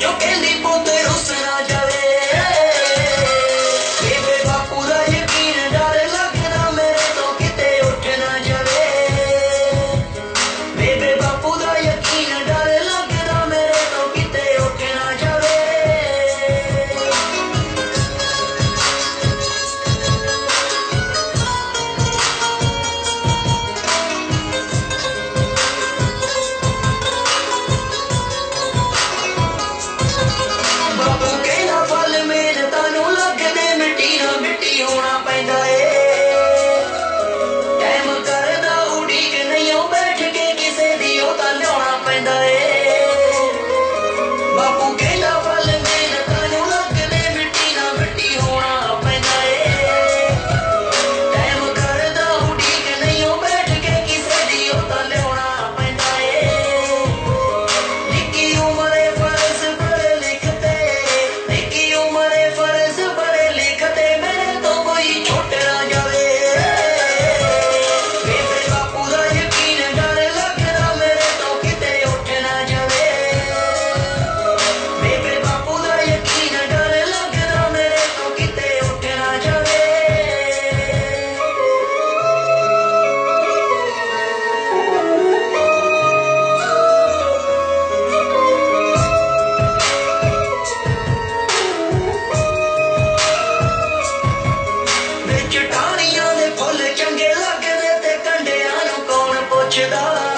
You can Bom, com quem não you know.